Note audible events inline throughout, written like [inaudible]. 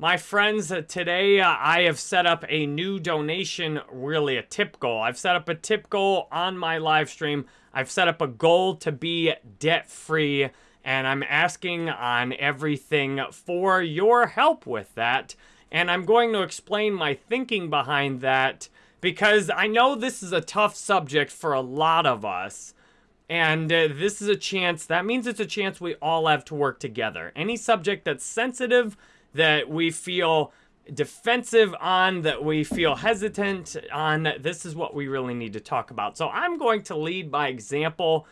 My friends, uh, today uh, I have set up a new donation, really a tip goal. I've set up a tip goal on my live stream. I've set up a goal to be debt free, and I'm asking on everything for your help with that. And I'm going to explain my thinking behind that because I know this is a tough subject for a lot of us. And uh, this is a chance, that means it's a chance we all have to work together. Any subject that's sensitive, that we feel defensive on, that we feel hesitant on, this is what we really need to talk about. So I'm going to lead by example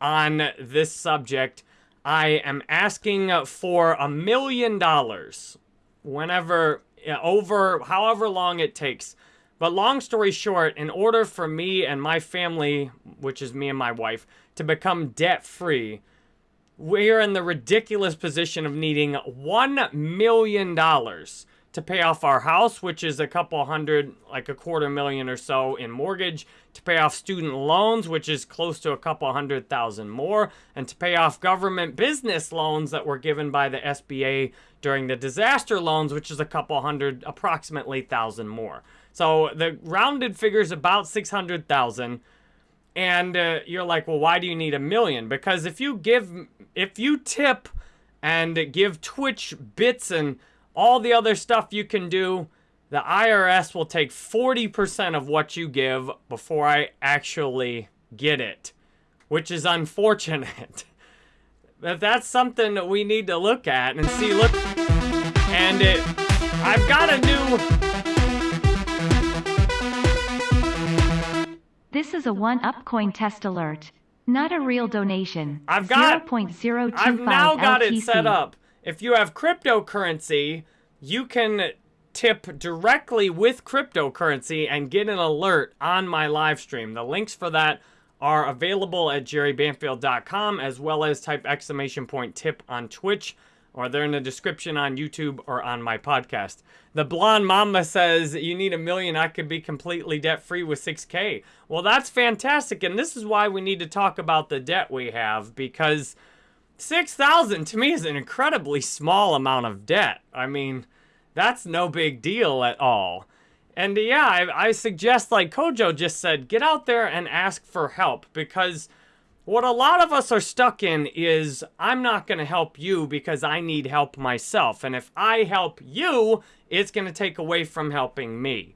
on this subject. I am asking for a million dollars whenever, over however long it takes. But long story short, in order for me and my family, which is me and my wife, to become debt free, we're in the ridiculous position of needing $1 million to pay off our house, which is a couple hundred, like a quarter million or so in mortgage, to pay off student loans, which is close to a couple hundred thousand more, and to pay off government business loans that were given by the SBA during the disaster loans, which is a couple hundred, approximately thousand more. So the rounded figure is about 600,000. And uh, you're like, well, why do you need a million? Because if you give, if you tip and give Twitch bits and all the other stuff you can do, the IRS will take 40% of what you give before I actually get it, which is unfortunate. [laughs] but that's something that we need to look at and see, look, and it, I've got a new This is a one-up coin test alert. Not a real donation. I've got 0.025 I've now got LTC. it set up. If you have cryptocurrency, you can tip directly with cryptocurrency and get an alert on my live stream. The links for that are available at jerrybanfield.com as well as type exclamation point tip on Twitch or they're in the description on YouTube or on my podcast. The blonde mama says, you need a million, I could be completely debt-free with 6K. Well, that's fantastic, and this is why we need to talk about the debt we have, because 6,000 to me is an incredibly small amount of debt. I mean, that's no big deal at all. And yeah, I, I suggest, like Kojo just said, get out there and ask for help, because what a lot of us are stuck in is I'm not going to help you because I need help myself. And if I help you, it's going to take away from helping me.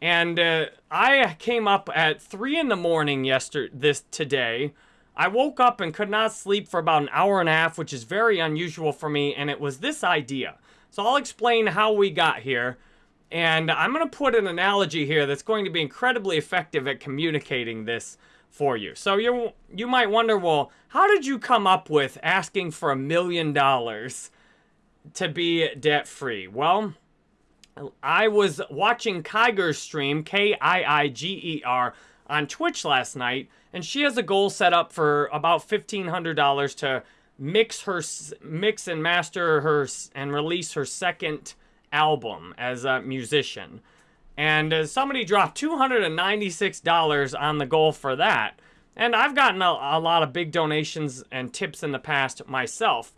And uh, I came up at 3 in the morning yesterday, this today. I woke up and could not sleep for about an hour and a half, which is very unusual for me. And it was this idea. So I'll explain how we got here. And I'm going to put an analogy here that's going to be incredibly effective at communicating this for you. So you you might wonder, well, how did you come up with asking for a million dollars to be debt free? Well, I was watching Kiiger's stream, K I I G E R, on Twitch last night, and she has a goal set up for about fifteen hundred dollars to mix her mix and master her and release her second album as a musician. And uh, somebody dropped $296 on the goal for that. And I've gotten a, a, lot of big donations and tips in the past myself.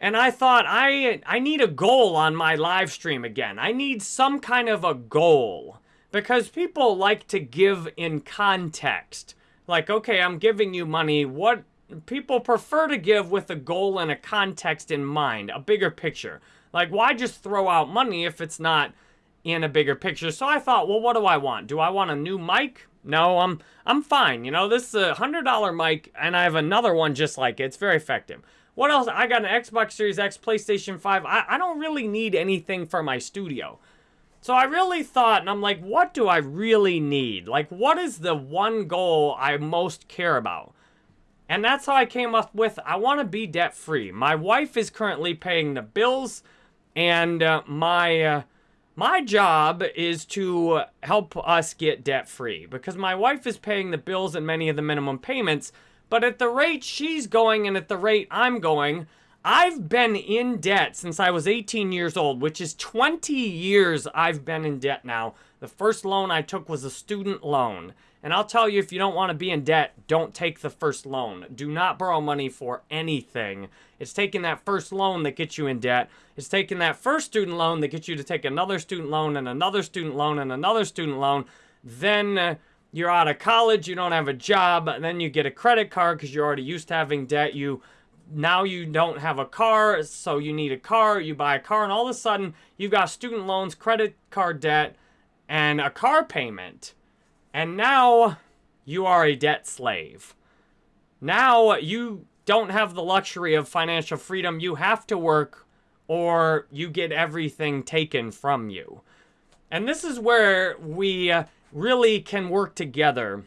And I thought, I, I need a goal on my live stream again. I need some kind of a goal. Because people like to give in context. Like, okay, I'm giving you money. What people prefer to give with a goal and a context in mind, a bigger picture. Like, why just throw out money if it's not in a bigger picture. So I thought, well, what do I want? Do I want a new mic? No, I'm I'm fine. You know, this is a hundred dollar mic, and I have another one just like it. It's very effective. What else? I got an Xbox Series X, PlayStation 5. I, I don't really need anything for my studio. So I really thought, and I'm like, what do I really need? Like, what is the one goal I most care about? And that's how I came up with, I want to be debt free. My wife is currently paying the bills, and uh, my uh, my job is to help us get debt free because my wife is paying the bills and many of the minimum payments. But at the rate she's going and at the rate I'm going, I've been in debt since I was 18 years old, which is 20 years I've been in debt now. The first loan I took was a student loan. And I'll tell you, if you don't want to be in debt, don't take the first loan. Do not borrow money for anything. It's taking that first loan that gets you in debt. It's taking that first student loan that gets you to take another student loan and another student loan and another student loan. Then uh, you're out of college, you don't have a job, then you get a credit card because you're already used to having debt. You now you don't have a car, so you need a car. You buy a car, and all of a sudden you've got student loans, credit card debt, and a car payment. And now you are a debt slave. Now you don't have the luxury of financial freedom. You have to work or you get everything taken from you. And this is where we uh, really can work together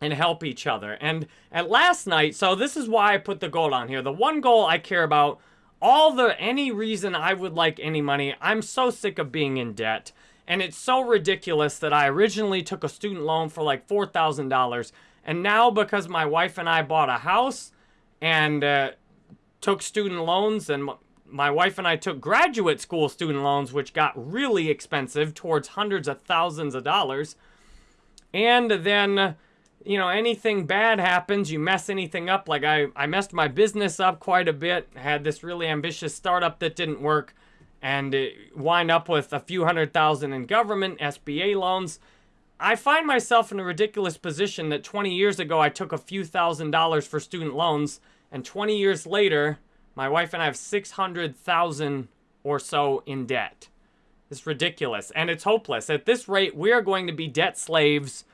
and help each other. And at last night, so this is why I put the goal on here. The one goal I care about, all the any reason I would like any money, I'm so sick of being in debt. And it's so ridiculous that I originally took a student loan for like $4,000. And now because my wife and I bought a house and uh, took student loans and my wife and I took graduate school student loans, which got really expensive towards hundreds of thousands of dollars. And then, you know, anything bad happens, you mess anything up. Like I, I messed my business up quite a bit, had this really ambitious startup that didn't work and wind up with a few hundred thousand in government SBA loans. I find myself in a ridiculous position that 20 years ago I took a few thousand dollars for student loans, and 20 years later, my wife and I have 600,000 or so in debt. It's ridiculous and it's hopeless. At this rate, we are going to be debt slaves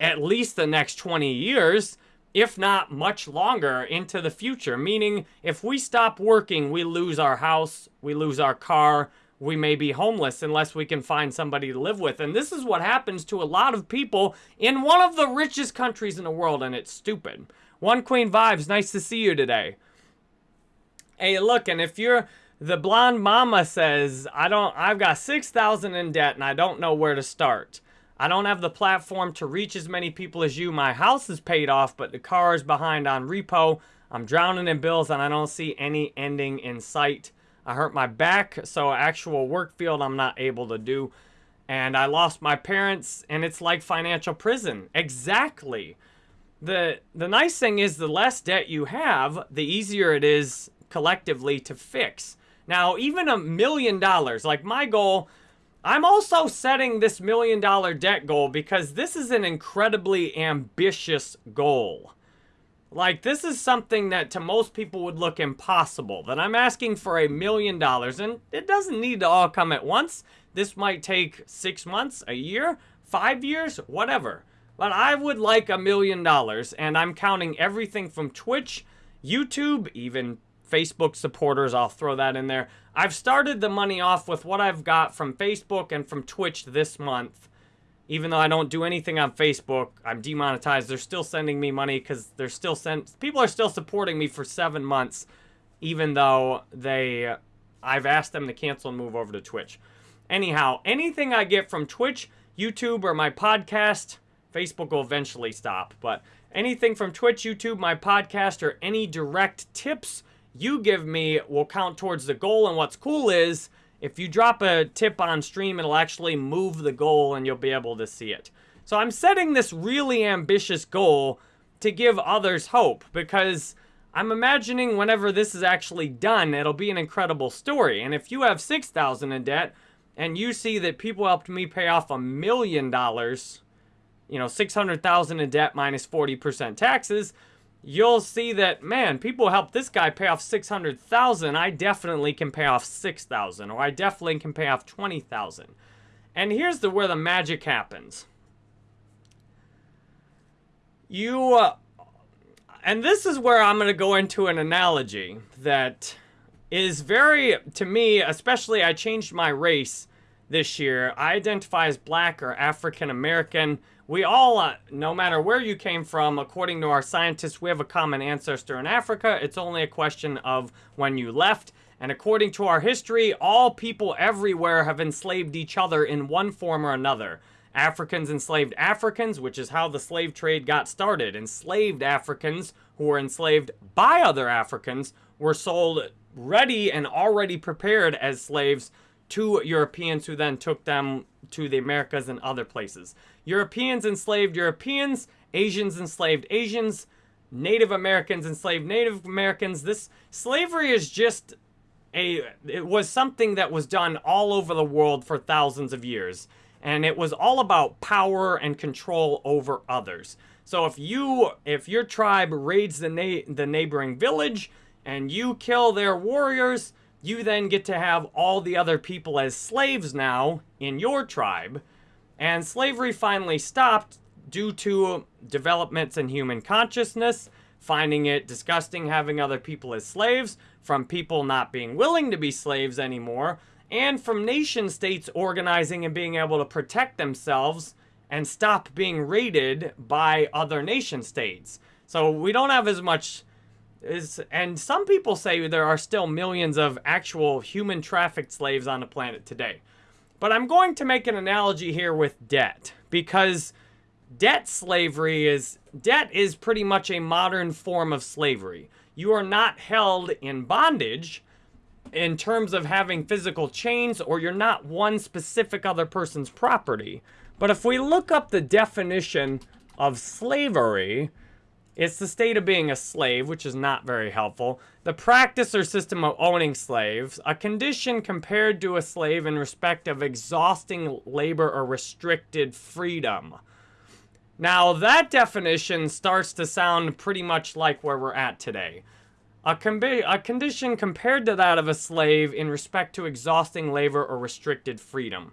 at least the next 20 years if not much longer into the future. Meaning, if we stop working, we lose our house, we lose our car, we may be homeless unless we can find somebody to live with. And this is what happens to a lot of people in one of the richest countries in the world, and it's stupid. One Queen Vibes, nice to see you today. Hey, look, and if you're the blonde mama says, I don't I've got 6,000 in debt and I don't know where to start. I don't have the platform to reach as many people as you. My house is paid off, but the car is behind on repo. I'm drowning in bills and I don't see any ending in sight. I hurt my back, so actual work field I'm not able to do. And I lost my parents, and it's like financial prison. Exactly. The, the nice thing is the less debt you have, the easier it is collectively to fix. Now, even a million dollars, like my goal I'm also setting this million dollar debt goal because this is an incredibly ambitious goal. Like, this is something that to most people would look impossible. That I'm asking for a million dollars, and it doesn't need to all come at once. This might take six months, a year, five years, whatever. But I would like a million dollars, and I'm counting everything from Twitch, YouTube, even Facebook supporters, I'll throw that in there. I've started the money off with what I've got from Facebook and from Twitch this month. Even though I don't do anything on Facebook, I'm demonetized. They're still sending me money because they're still sent. People are still supporting me for seven months, even though they, I've asked them to cancel and move over to Twitch. Anyhow, anything I get from Twitch, YouTube, or my podcast, Facebook will eventually stop. But anything from Twitch, YouTube, my podcast, or any direct tips you give me will count towards the goal. And what's cool is if you drop a tip on stream, it'll actually move the goal and you'll be able to see it. So I'm setting this really ambitious goal to give others hope because I'm imagining whenever this is actually done, it'll be an incredible story. And if you have 6,000 in debt and you see that people helped me pay off a million dollars, you know, 600,000 in debt minus 40% taxes, you'll see that, man, people help this guy pay off 600,000. I definitely can pay off 6,000 or I definitely can pay off 20,000. And here's the where the magic happens. You uh, and this is where I'm going to go into an analogy that is very to me, especially I changed my race this year. I identify as black or African American. We all, uh, no matter where you came from, according to our scientists, we have a common ancestor in Africa. It's only a question of when you left. And according to our history, all people everywhere have enslaved each other in one form or another. Africans enslaved Africans, which is how the slave trade got started. Enslaved Africans, who were enslaved by other Africans, were sold ready and already prepared as slaves to Europeans who then took them to the Americas and other places. Europeans enslaved Europeans, Asians enslaved Asians, Native Americans enslaved Native Americans. This slavery is just a it was something that was done all over the world for thousands of years and it was all about power and control over others. So if you if your tribe raids the na- the neighboring village and you kill their warriors, you then get to have all the other people as slaves now in your tribe. And slavery finally stopped due to developments in human consciousness, finding it disgusting having other people as slaves, from people not being willing to be slaves anymore, and from nation states organizing and being able to protect themselves and stop being raided by other nation states. So we don't have as much is and some people say there are still millions of actual human trafficked slaves on the planet today. But I'm going to make an analogy here with debt because debt slavery is debt is pretty much a modern form of slavery. You are not held in bondage in terms of having physical chains or you're not one specific other person's property. But if we look up the definition of slavery, it's the state of being a slave, which is not very helpful. The practice or system of owning slaves, a condition compared to a slave in respect of exhausting labor or restricted freedom. Now, that definition starts to sound pretty much like where we're at today. A, a, condition compared to that of a slave in respect to exhausting labor or restricted freedom.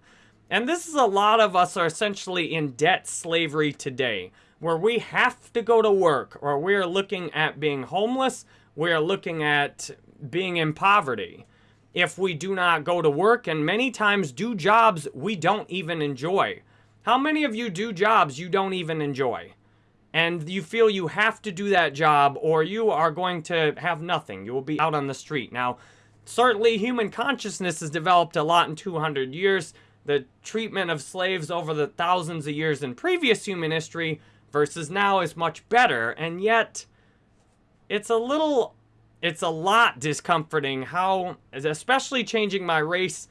And this is a lot of us are essentially in debt slavery today, where we have to go to work, or we're looking at being homeless, we're looking at being in poverty. If we do not go to work and many times do jobs we don't even enjoy. How many of you do jobs you don't even enjoy? and you feel you have to do that job or you are going to have nothing. You will be out on the street. Now, certainly human consciousness has developed a lot in 200 years. The treatment of slaves over the thousands of years in previous human history versus now is much better. And yet, it's a little, it's a lot discomforting how, especially changing my race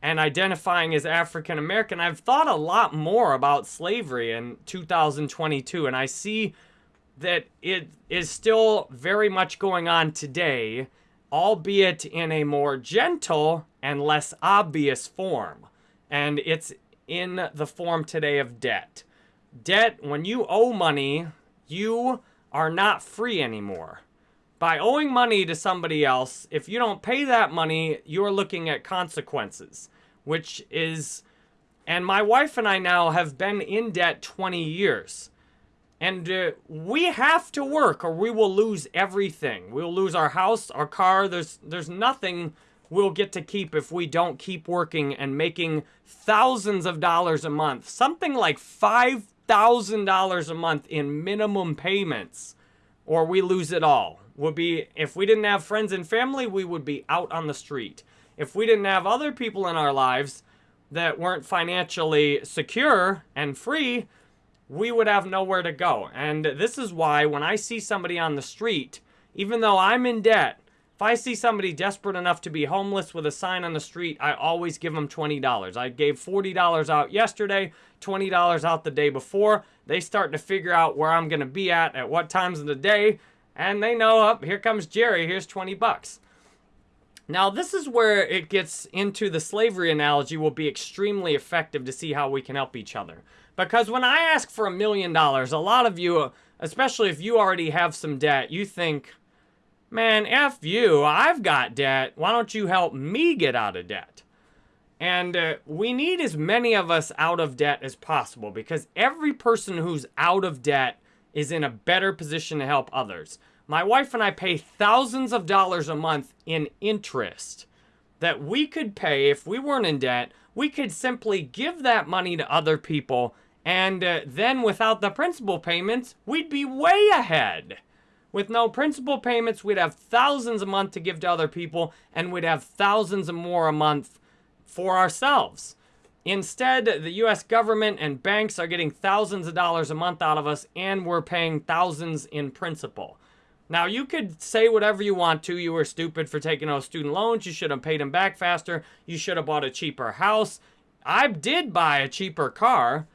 and identifying as African American, I've thought a lot more about slavery in 2022, and I see that it is still very much going on today, albeit in a more gentle and less obvious form. And it's in the form today of debt. Debt, when you owe money, you are not free anymore. By owing money to somebody else, if you don't pay that money, you're looking at consequences, which is, and my wife and I now have been in debt 20 years. And uh, we have to work or we will lose everything. We'll lose our house, our car. There's, there's nothing we'll get to keep if we don't keep working and making thousands of dollars a month. Something like $5,000 a month in minimum payments or we lose it all would be if we didn't have friends and family, we would be out on the street. If we didn't have other people in our lives that weren't financially secure and free, we would have nowhere to go. And this is why when I see somebody on the street, even though I'm in debt, if I see somebody desperate enough to be homeless with a sign on the street, I always give them $20. I gave $40 out yesterday, $20 out the day before. They start to figure out where I'm going to be at at what times of the day and they know, up oh, here comes Jerry, here's 20 bucks. Now, this is where it gets into the slavery analogy will be extremely effective to see how we can help each other. Because when I ask for a million dollars, a lot of you, especially if you already have some debt, you think, man, F you, I've got debt. Why don't you help me get out of debt? And uh, we need as many of us out of debt as possible because every person who's out of debt is in a better position to help others. My wife and I pay thousands of dollars a month in interest that we could pay if we weren't in debt. We could simply give that money to other people, and uh, then without the principal payments, we'd be way ahead. With no principal payments, we'd have thousands a month to give to other people, and we'd have thousands more a month for ourselves. Instead, the US government and banks are getting thousands of dollars a month out of us, and we're paying thousands in principal. Now, you could say whatever you want to. You were stupid for taking those student loans. You should have paid them back faster. You should have bought a cheaper house. I did buy a cheaper car,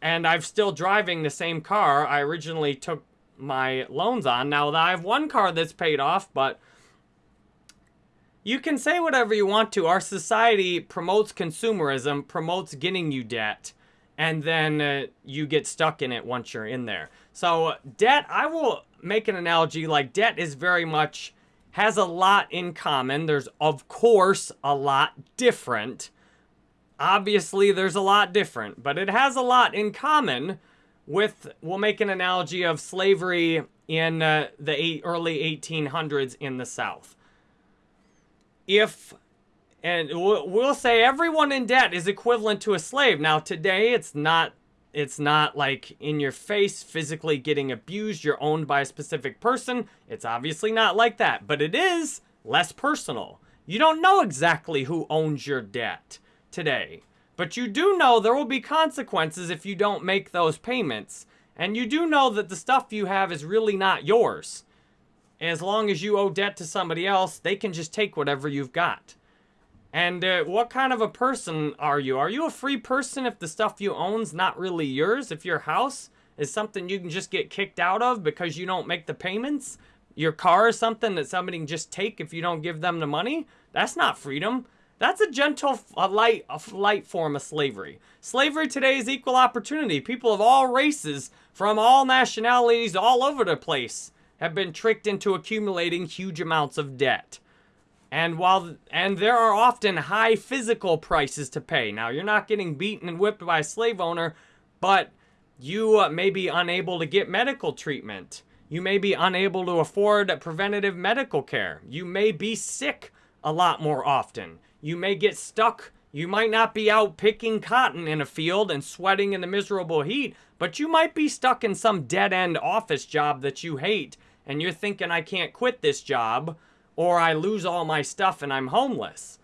and I'm still driving the same car I originally took my loans on. Now, I have one car that's paid off, but you can say whatever you want to. Our society promotes consumerism, promotes getting you debt, and then uh, you get stuck in it once you're in there. So, debt, I will make an analogy like debt is very much has a lot in common. There's, of course, a lot different. Obviously, there's a lot different, but it has a lot in common with, we'll make an analogy of slavery in uh, the eight, early 1800s in the South. If, and we'll say everyone in debt is equivalent to a slave. Now, today, it's not it's not like in your face physically getting abused. You're owned by a specific person. It's obviously not like that, but it is less personal. You don't know exactly who owns your debt today, but you do know there will be consequences if you don't make those payments. And you do know that the stuff you have is really not yours. As long as you owe debt to somebody else, they can just take whatever you've got. And uh, what kind of a person are you? Are you a free person if the stuff you own's not really yours? If your house is something you can just get kicked out of because you don't make the payments? Your car is something that somebody can just take if you don't give them the money? That's not freedom. That's a gentle, a light, a light form of slavery. Slavery today is equal opportunity. People of all races, from all nationalities, all over the place, have been tricked into accumulating huge amounts of debt. And while and there are often high physical prices to pay. Now, you're not getting beaten and whipped by a slave owner, but you uh, may be unable to get medical treatment. You may be unable to afford preventative medical care. You may be sick a lot more often. You may get stuck. You might not be out picking cotton in a field and sweating in the miserable heat, but you might be stuck in some dead end office job that you hate and you're thinking, I can't quit this job or I lose all my stuff and I'm homeless.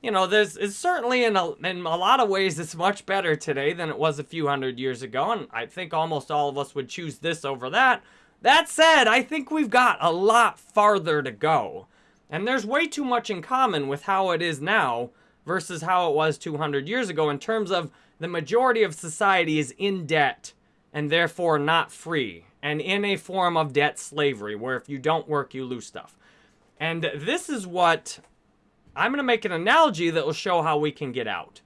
You know, there's it's certainly in a, in a lot of ways it's much better today than it was a few hundred years ago, and I think almost all of us would choose this over that. That said, I think we've got a lot farther to go. And there's way too much in common with how it is now versus how it was 200 years ago in terms of the majority of society is in debt and therefore not free and in a form of debt slavery where if you don't work, you lose stuff. And this is what I'm going to make an analogy that will show how we can get out.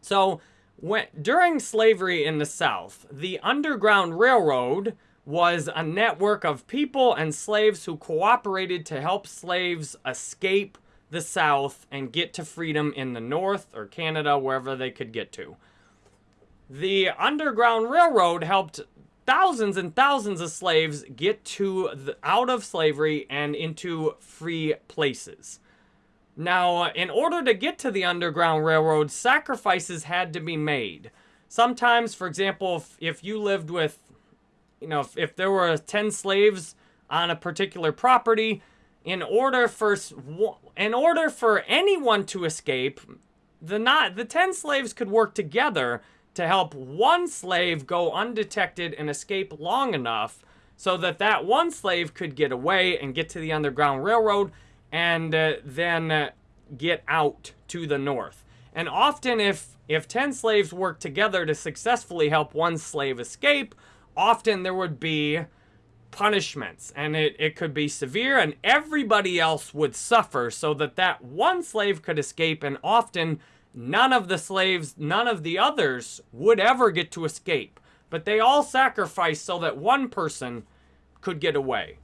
So, when, during slavery in the South, the Underground Railroad was a network of people and slaves who cooperated to help slaves escape the South and get to freedom in the North or Canada, wherever they could get to. The Underground Railroad helped thousands and thousands of slaves get to the, out of slavery and into free places. Now, in order to get to the Underground Railroad, sacrifices had to be made. Sometimes, for example, if, if you lived with, you know, if, if there were 10 slaves on a particular property, in order for in order for anyone to escape, the not the 10 slaves could work together to help one slave go undetected and escape long enough so that that one slave could get away and get to the Underground Railroad and uh, then uh, get out to the north. And often if, if 10 slaves work together to successfully help one slave escape, often there would be punishments and it, it could be severe and everybody else would suffer so that that one slave could escape and often None of the slaves, none of the others would ever get to escape, but they all sacrificed so that one person could get away.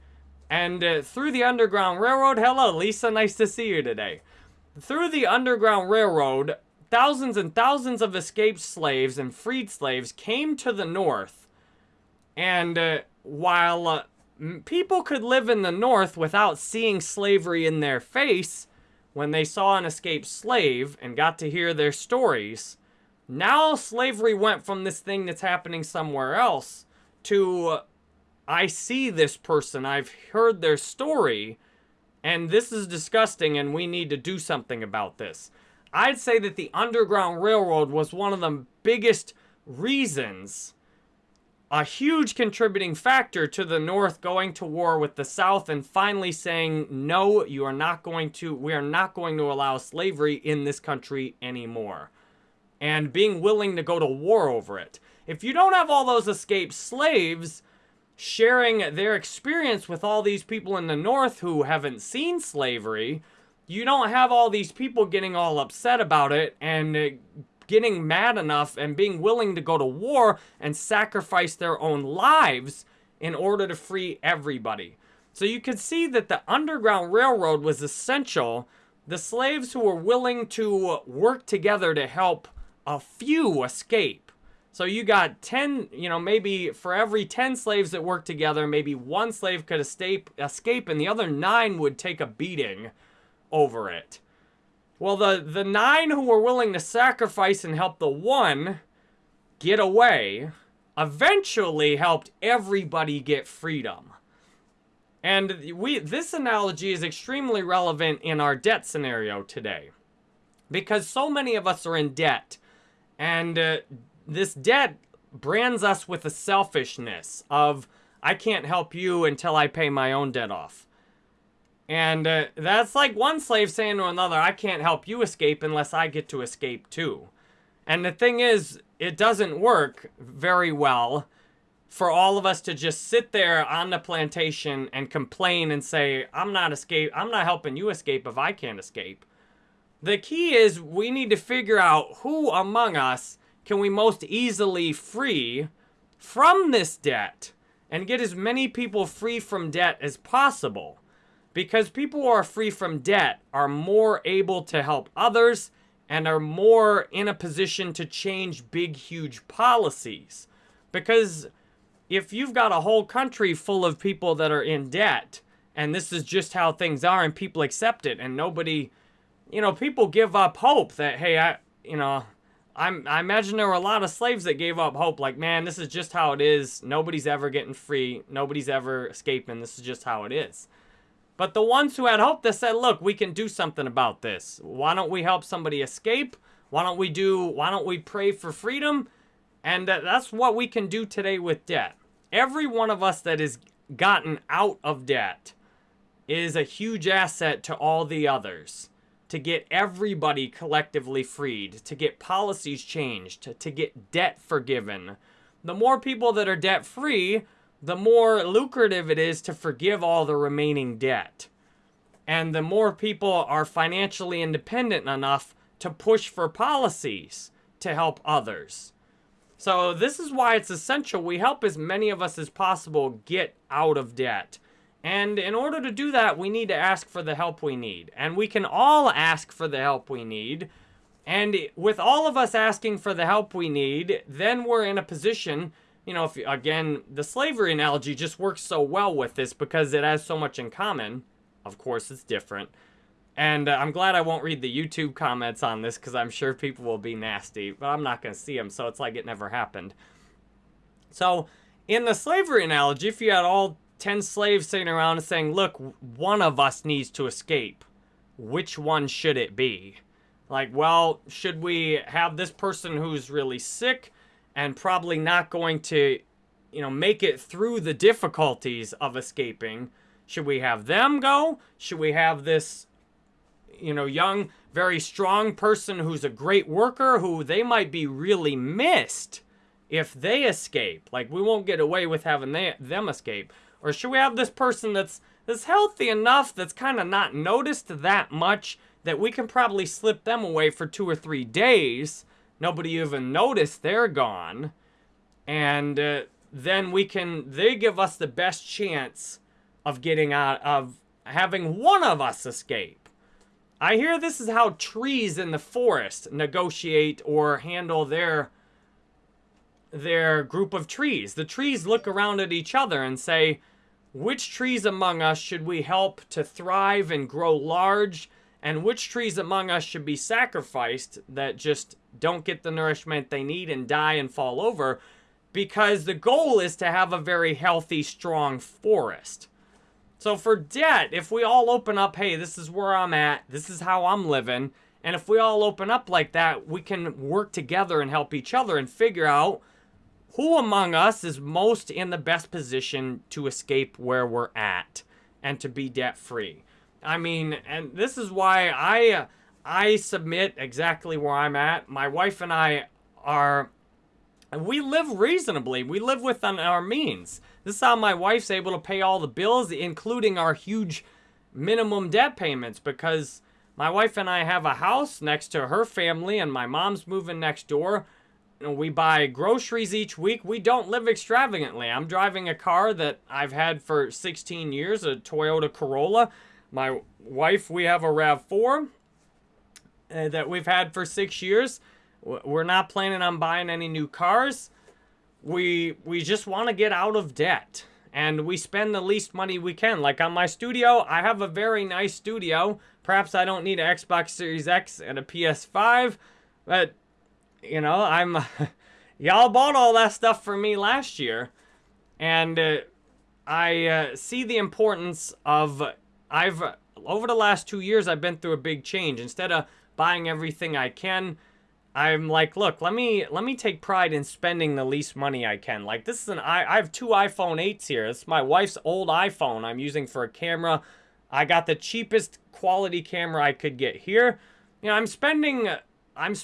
And uh, through the Underground Railroad, hello, Lisa, nice to see you today. Through the Underground Railroad, thousands and thousands of escaped slaves and freed slaves came to the North. And uh, while uh, people could live in the North without seeing slavery in their face, when they saw an escaped slave and got to hear their stories, now slavery went from this thing that's happening somewhere else to I see this person, I've heard their story, and this is disgusting and we need to do something about this. I'd say that the Underground Railroad was one of the biggest reasons a huge contributing factor to the North going to war with the South and finally saying, no, you are not going to, we are not going to allow slavery in this country anymore. And being willing to go to war over it. If you don't have all those escaped slaves sharing their experience with all these people in the North who haven't seen slavery, you don't have all these people getting all upset about it and getting mad enough and being willing to go to war and sacrifice their own lives in order to free everybody. So you can see that the Underground Railroad was essential. The slaves who were willing to work together to help a few escape. So you got 10, you know, maybe for every 10 slaves that worked together, maybe one slave could escape, escape and the other nine would take a beating over it. Well, the, the nine who were willing to sacrifice and help the one get away eventually helped everybody get freedom. And we this analogy is extremely relevant in our debt scenario today. Because so many of us are in debt. And uh, this debt brands us with a selfishness of, I can't help you until I pay my own debt off. And uh, that's like one slave saying to another, I can't help you escape unless I get to escape too. And the thing is, it doesn't work very well for all of us to just sit there on the plantation and complain and say, I'm not escape I'm not helping you escape if I can't escape. The key is we need to figure out who among us can we most easily free from this debt and get as many people free from debt as possible. Because people who are free from debt are more able to help others and are more in a position to change big, huge policies. Because if you've got a whole country full of people that are in debt, and this is just how things are, and people accept it, and nobody, you know, people give up hope that, hey, I, you know, I'm, I imagine there were a lot of slaves that gave up hope, like, man, this is just how it is. Nobody's ever getting free. Nobody's ever escaping. This is just how it is. But the ones who had hope, they said, look, we can do something about this. Why don't we help somebody escape? Why don't we do, why don't we pray for freedom? And uh, that's what we can do today with debt. Every one of us that has gotten out of debt is a huge asset to all the others. To get everybody collectively freed, to get policies changed, to get debt forgiven. The more people that are debt free, the more lucrative it is to forgive all the remaining debt. And the more people are financially independent enough to push for policies to help others. So this is why it's essential we help as many of us as possible get out of debt. And in order to do that, we need to ask for the help we need. And we can all ask for the help we need. And with all of us asking for the help we need, then we're in a position you know, if again, the slavery analogy just works so well with this because it has so much in common. Of course, it's different. And uh, I'm glad I won't read the YouTube comments on this because I'm sure people will be nasty, but I'm not going to see them, so it's like it never happened. So, in the slavery analogy, if you had all 10 slaves sitting around and saying, look, one of us needs to escape, which one should it be? Like, well, should we have this person who's really sick? And probably not going to, you know, make it through the difficulties of escaping. Should we have them go? Should we have this, you know, young, very strong person who's a great worker who they might be really missed if they escape? Like, we won't get away with having they, them escape. Or should we have this person that's, that's healthy enough, that's kind of not noticed that much, that we can probably slip them away for two or three days Nobody even noticed they're gone. And uh, then we can, they give us the best chance of getting out, of having one of us escape. I hear this is how trees in the forest negotiate or handle their their group of trees. The trees look around at each other and say, which trees among us should we help to thrive and grow large and which trees among us should be sacrificed that just don't get the nourishment they need and die and fall over because the goal is to have a very healthy, strong forest. So for debt, if we all open up, hey, this is where I'm at, this is how I'm living, and if we all open up like that, we can work together and help each other and figure out who among us is most in the best position to escape where we're at and to be debt free? I mean, and this is why I uh, I submit exactly where I'm at. My wife and I are we live reasonably. We live within our means. This is how my wife's able to pay all the bills, including our huge minimum debt payments, because my wife and I have a house next to her family, and my mom's moving next door. We buy groceries each week. We don't live extravagantly. I'm driving a car that I've had for 16 years, a Toyota Corolla. My wife, we have a RAV4 uh, that we've had for six years. We're not planning on buying any new cars. We we just want to get out of debt and we spend the least money we can. Like on my studio, I have a very nice studio. Perhaps I don't need an Xbox Series X and a PS5, but you know, I'm [laughs] y'all bought all that stuff for me last year and uh, I uh, see the importance of I've over the last 2 years I've been through a big change. Instead of buying everything I can, I'm like, look, let me let me take pride in spending the least money I can. Like this is an I I have two iPhone 8s here. It's my wife's old iPhone I'm using for a camera. I got the cheapest quality camera I could get here. You know, I'm spending I'm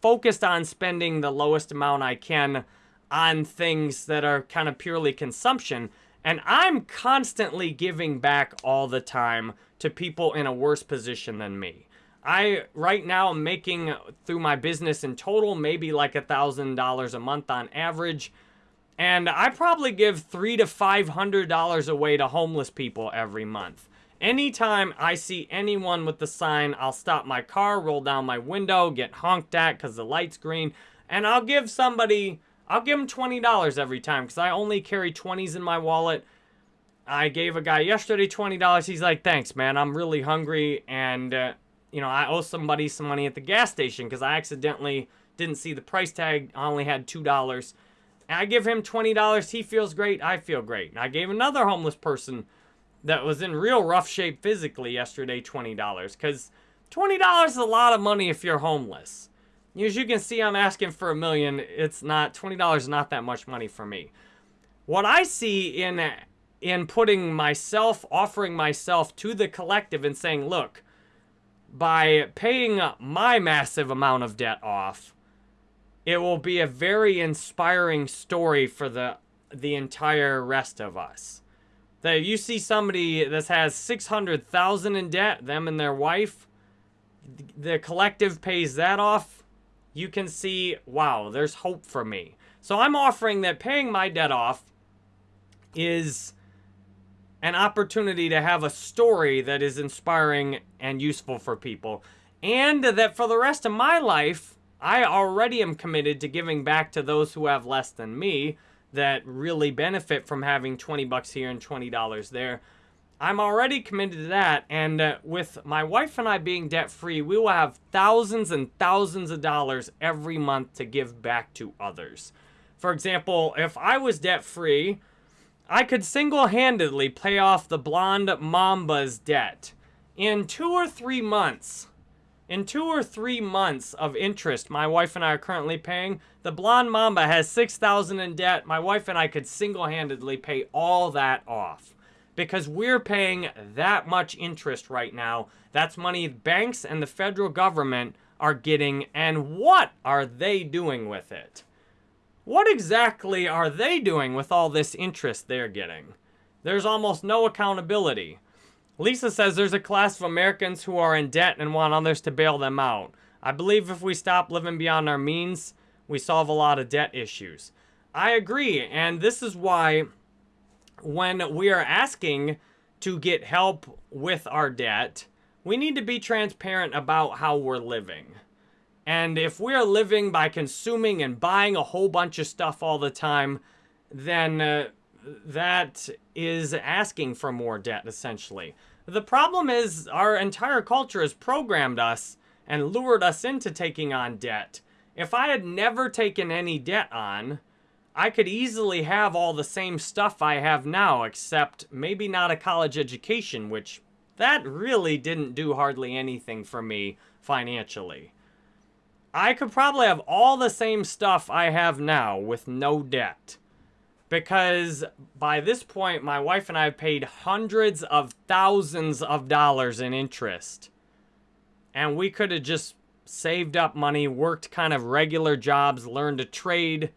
focused on spending the lowest amount I can on things that are kind of purely consumption. And I'm constantly giving back all the time to people in a worse position than me. I right now am making through my business in total maybe like a thousand dollars a month on average. And I probably give three to five hundred dollars away to homeless people every month. Anytime I see anyone with the sign, I'll stop my car, roll down my window, get honked at because the light's green, and I'll give somebody, I'll give them $20 every time because I only carry 20s in my wallet. I gave a guy yesterday $20. He's like, thanks, man. I'm really hungry and uh, you know, I owe somebody some money at the gas station because I accidentally didn't see the price tag. I only had $2. And I give him $20. He feels great. I feel great. And I gave another homeless person that was in real rough shape physically yesterday $20 because $20 is a lot of money if you're homeless. As you can see, I'm asking for a million. It's not, $20 is not that much money for me. What I see in, in putting myself, offering myself to the collective and saying, look, by paying my massive amount of debt off, it will be a very inspiring story for the the entire rest of us. That you see somebody that has 600,000 in debt, them and their wife, the collective pays that off, you can see, wow, there's hope for me. So I'm offering that paying my debt off is an opportunity to have a story that is inspiring and useful for people. And that for the rest of my life, I already am committed to giving back to those who have less than me that really benefit from having 20 bucks here and $20 there. I'm already committed to that. And uh, with my wife and I being debt free, we will have thousands and thousands of dollars every month to give back to others. For example, if I was debt free, I could single-handedly pay off the blonde Mamba's debt. In two or three months, in two or three months of interest my wife and I are currently paying, the blonde Mamba has 6000 in debt. My wife and I could single-handedly pay all that off. Because we're paying that much interest right now. That's money banks and the federal government are getting, and what are they doing with it? What exactly are they doing with all this interest they're getting? There's almost no accountability. Lisa says there's a class of Americans who are in debt and want others to bail them out. I believe if we stop living beyond our means, we solve a lot of debt issues. I agree, and this is why when we are asking to get help with our debt, we need to be transparent about how we're living. And if we're living by consuming and buying a whole bunch of stuff all the time, then uh, that is asking for more debt, essentially. The problem is our entire culture has programmed us and lured us into taking on debt. If I had never taken any debt on, I could easily have all the same stuff I have now, except maybe not a college education, which that really didn't do hardly anything for me financially. I could probably have all the same stuff I have now with no debt. Because by this point, my wife and I have paid hundreds of thousands of dollars in interest. And we could have just saved up money, worked kind of regular jobs, learned a trade,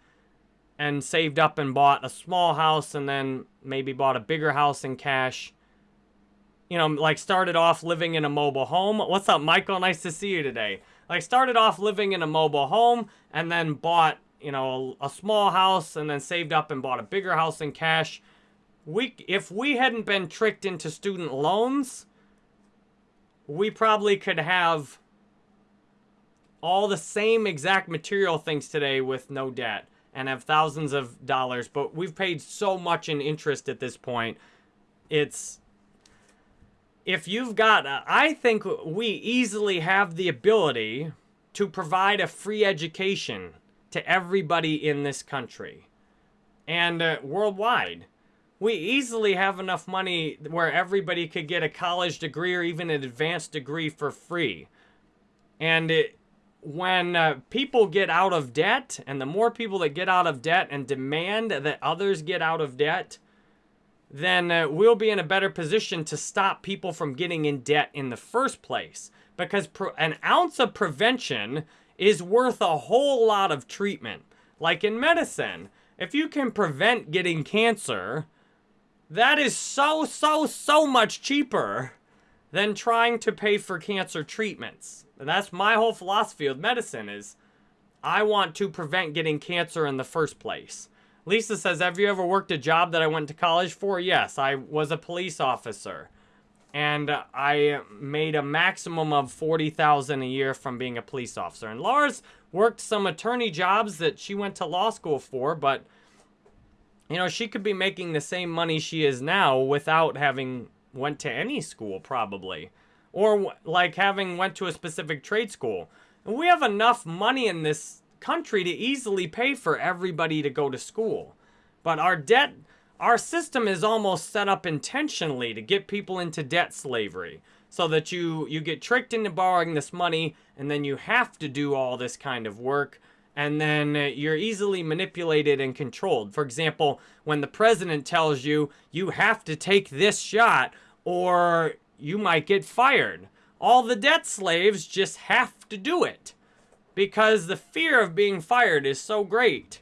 and saved up and bought a small house and then maybe bought a bigger house in cash. You know, like started off living in a mobile home. What's up, Michael? Nice to see you today. Like started off living in a mobile home and then bought, you know, a, a small house and then saved up and bought a bigger house in cash. We if we hadn't been tricked into student loans, we probably could have all the same exact material things today with no debt and have thousands of dollars, but we've paid so much in interest at this point. It's if you've got, uh, I think we easily have the ability to provide a free education to everybody in this country and uh, worldwide. We easily have enough money where everybody could get a college degree or even an advanced degree for free. And it, when uh, people get out of debt, and the more people that get out of debt and demand that others get out of debt, then uh, we'll be in a better position to stop people from getting in debt in the first place. Because an ounce of prevention is worth a whole lot of treatment. Like in medicine, if you can prevent getting cancer, that is so, so, so much cheaper than trying to pay for cancer treatments. And that's my whole philosophy of medicine is I want to prevent getting cancer in the first place. Lisa says, have you ever worked a job that I went to college for? Yes, I was a police officer. And I made a maximum of 40000 a year from being a police officer. And Laura worked some attorney jobs that she went to law school for, but, you know, she could be making the same money she is now without having went to any school, probably or like having went to a specific trade school. And we have enough money in this country to easily pay for everybody to go to school. But our debt, our system is almost set up intentionally to get people into debt slavery so that you you get tricked into borrowing this money and then you have to do all this kind of work and then you're easily manipulated and controlled. For example, when the president tells you you have to take this shot or you might get fired. All the debt slaves just have to do it because the fear of being fired is so great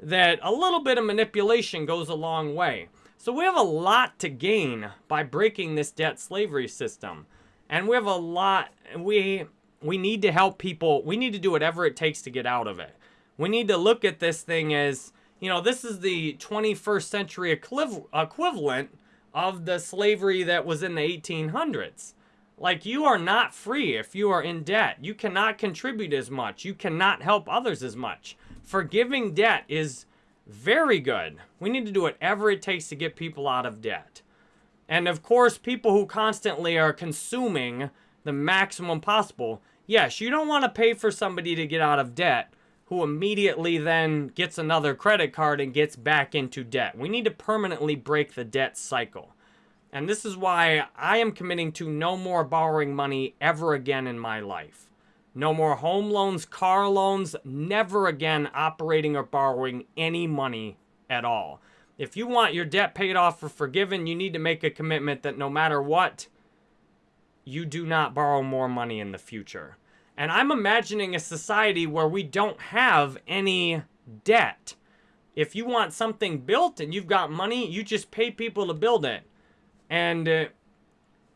that a little bit of manipulation goes a long way. So we have a lot to gain by breaking this debt slavery system. And we have a lot, we, we need to help people, we need to do whatever it takes to get out of it. We need to look at this thing as, you know, this is the 21st century equivalent of the slavery that was in the 1800s. Like, you are not free if you are in debt. You cannot contribute as much. You cannot help others as much. Forgiving debt is very good. We need to do whatever it takes to get people out of debt. And of course, people who constantly are consuming the maximum possible. Yes, you don't want to pay for somebody to get out of debt, who immediately then gets another credit card and gets back into debt. We need to permanently break the debt cycle. And this is why I am committing to no more borrowing money ever again in my life. No more home loans, car loans, never again operating or borrowing any money at all. If you want your debt paid off or forgiven, you need to make a commitment that no matter what, you do not borrow more money in the future. And I'm imagining a society where we don't have any debt. If you want something built and you've got money, you just pay people to build it. And, uh,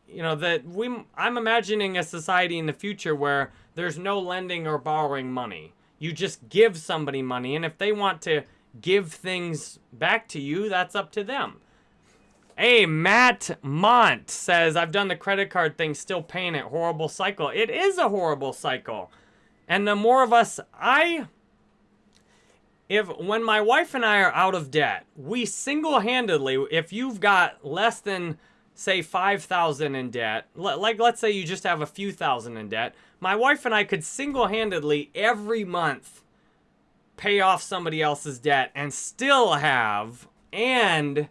you know, that we, I'm imagining a society in the future where there's no lending or borrowing money. You just give somebody money. And if they want to give things back to you, that's up to them. Hey, Matt Mont says, I've done the credit card thing, still paying it. Horrible cycle. It is a horrible cycle. And the more of us, I, if, when my wife and I are out of debt, we single-handedly, if you've got less than, say, 5,000 in debt, like let's say you just have a few thousand in debt, my wife and I could single-handedly every month pay off somebody else's debt and still have, and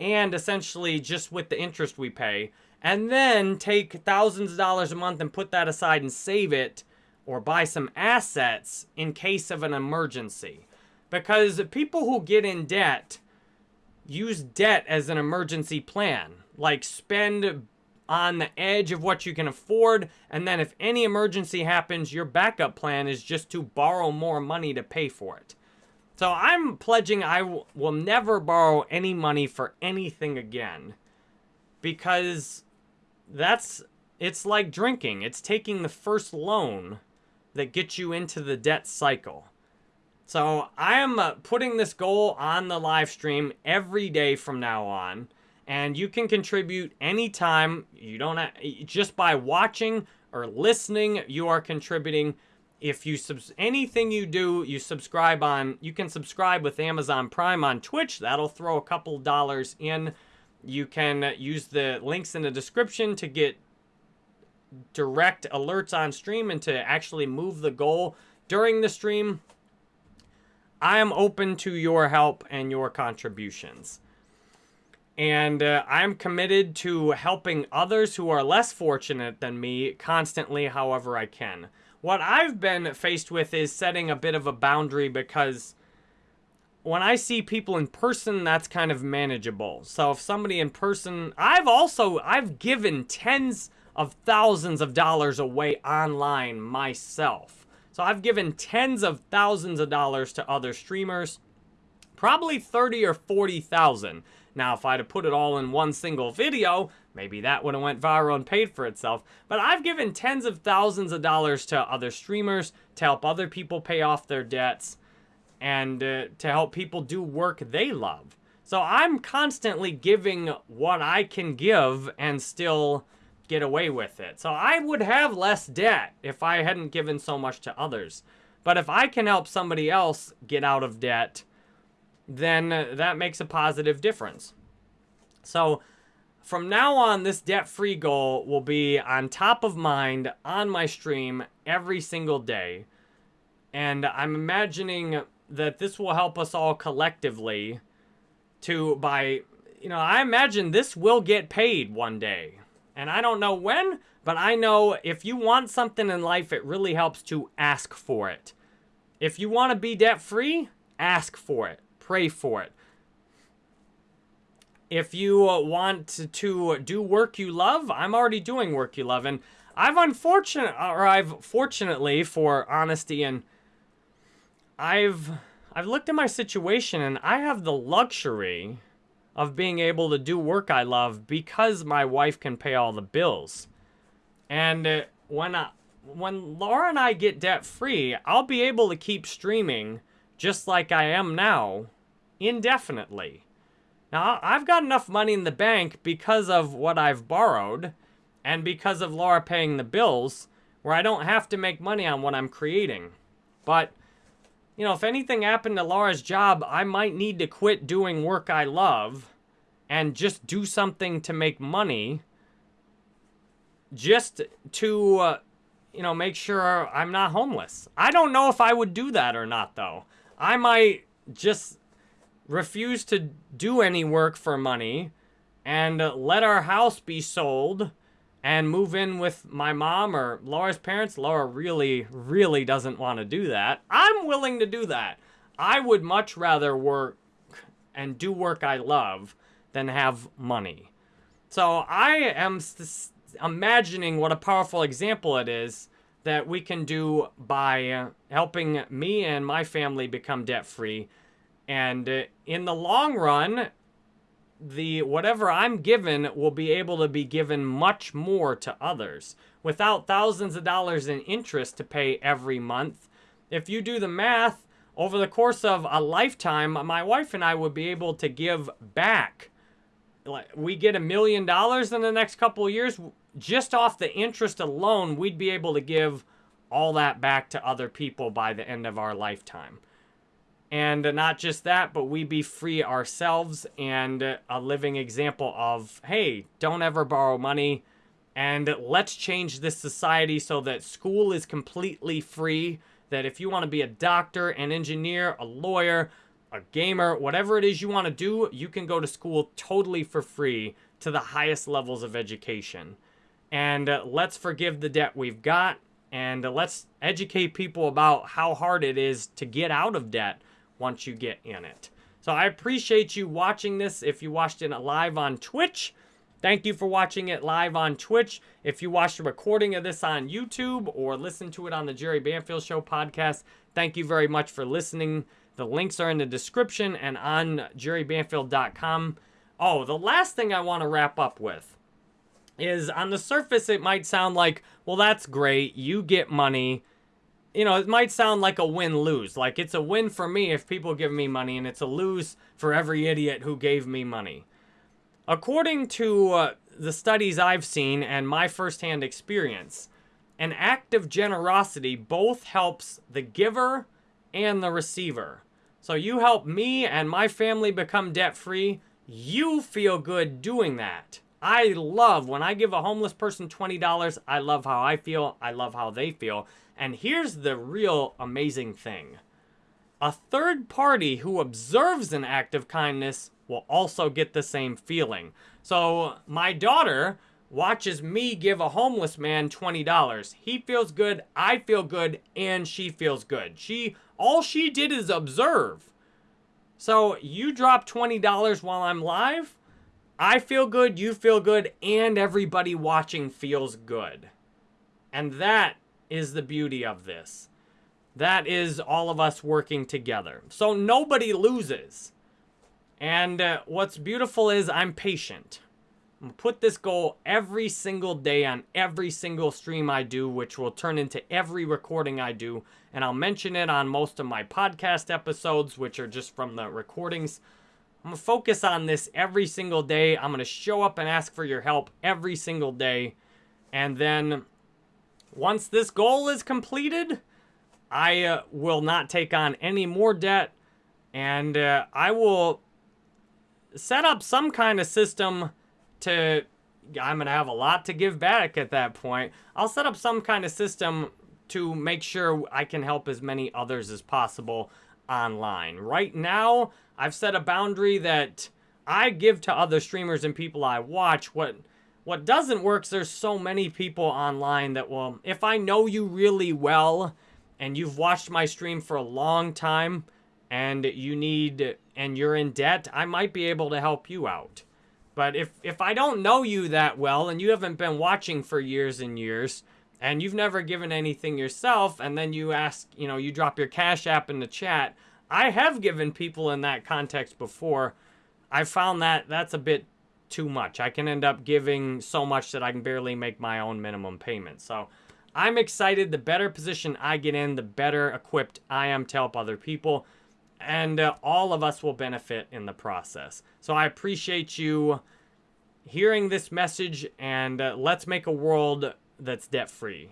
and essentially just with the interest we pay, and then take thousands of dollars a month and put that aside and save it or buy some assets in case of an emergency. Because people who get in debt use debt as an emergency plan. Like spend on the edge of what you can afford, and then if any emergency happens, your backup plan is just to borrow more money to pay for it. So I'm pledging I will never borrow any money for anything again because that's it's like drinking. It's taking the first loan that gets you into the debt cycle. So I am uh, putting this goal on the live stream every day from now on. And you can contribute anytime. You don't have, just by watching or listening, you are contributing. If you subs anything you do, you subscribe on, you can subscribe with Amazon Prime on Twitch. That'll throw a couple dollars in. You can use the links in the description to get direct alerts on stream and to actually move the goal during the stream. I am open to your help and your contributions. And uh, I'm committed to helping others who are less fortunate than me constantly, however I can. What I've been faced with is setting a bit of a boundary because when I see people in person, that's kind of manageable. So if somebody in person, I've also, I've given tens of thousands of dollars away online myself. So I've given tens of thousands of dollars to other streamers, probably 30 or 40,000. Now, if I'd have put it all in one single video, maybe that would have went viral and paid for itself. But I've given tens of thousands of dollars to other streamers to help other people pay off their debts and uh, to help people do work they love. So I'm constantly giving what I can give and still get away with it. So I would have less debt if I hadn't given so much to others. But if I can help somebody else get out of debt, then uh, that makes a positive difference. So from now on, this debt-free goal will be on top of mind on my stream every single day. And I'm imagining that this will help us all collectively to by you know i imagine this will get paid one day and i don't know when but i know if you want something in life it really helps to ask for it. If you want to be debt free ask for it. Pray for it. If you uh, want to do work you love i'm already doing work you love and i've unfortunate or i've fortunately for honesty and I've I've looked at my situation and I have the luxury of being able to do work I love because my wife can pay all the bills. And uh, when I, when Laura and I get debt free, I'll be able to keep streaming just like I am now indefinitely. Now, I've got enough money in the bank because of what I've borrowed and because of Laura paying the bills where I don't have to make money on what I'm creating. But you know, if anything happened to Laura's job, I might need to quit doing work I love and just do something to make money just to, uh, you know, make sure I'm not homeless. I don't know if I would do that or not, though. I might just refuse to do any work for money and let our house be sold and move in with my mom or Laura's parents. Laura really, really doesn't want to do that. I'm willing to do that. I would much rather work and do work I love than have money. So I am imagining what a powerful example it is that we can do by helping me and my family become debt free. And uh, in the long run, the whatever I'm given will be able to be given much more to others without thousands of dollars in interest to pay every month. If you do the math, over the course of a lifetime, my wife and I would be able to give back. We get a million dollars in the next couple years, just off the interest alone, we'd be able to give all that back to other people by the end of our lifetime. And not just that, but we be free ourselves and a living example of, hey, don't ever borrow money. And let's change this society so that school is completely free. That if you want to be a doctor, an engineer, a lawyer, a gamer, whatever it is you want to do, you can go to school totally for free to the highest levels of education. And let's forgive the debt we've got And let's educate people about how hard it is to get out of debt once you get in it. So I appreciate you watching this. If you watched it live on Twitch, thank you for watching it live on Twitch. If you watched a recording of this on YouTube or listened to it on the Jerry Banfield Show podcast, thank you very much for listening. The links are in the description and on jerrybanfield.com. Oh, the last thing I want to wrap up with is on the surface, it might sound like, well, that's great. You get money you know, it might sound like a win-lose. Like it's a win for me if people give me money, and it's a lose for every idiot who gave me money. According to uh, the studies I've seen and my firsthand experience, an act of generosity both helps the giver and the receiver. So you help me and my family become debt-free. You feel good doing that. I love when I give a homeless person $20, I love how I feel. I love how they feel. And here's the real amazing thing. A third party who observes an act of kindness will also get the same feeling. So my daughter watches me give a homeless man $20. He feels good, I feel good, and she feels good. She all she did is observe. So you drop $20 while I'm live, I feel good, you feel good, and everybody watching feels good. And that is the beauty of this. That is all of us working together. So nobody loses. And uh, what's beautiful is I'm patient. I'm put this goal every single day on every single stream I do, which will turn into every recording I do. And I'll mention it on most of my podcast episodes, which are just from the recordings. I'm going to focus on this every single day. I'm going to show up and ask for your help every single day. And then once this goal is completed, I uh, will not take on any more debt and uh, I will set up some kind of system to I'm going to have a lot to give back at that point. I'll set up some kind of system to make sure I can help as many others as possible online. Right now, I've set a boundary that I give to other streamers and people I watch what what doesn't work is there's so many people online that will, if I know you really well and you've watched my stream for a long time and you need, and you're in debt, I might be able to help you out. But if, if I don't know you that well and you haven't been watching for years and years and you've never given anything yourself and then you ask, you know, you drop your Cash App in the chat, I have given people in that context before. I found that that's a bit too much. I can end up giving so much that I can barely make my own minimum payment. So I'm excited. The better position I get in, the better equipped I am to help other people. And uh, all of us will benefit in the process. So I appreciate you hearing this message and uh, let's make a world that's debt free.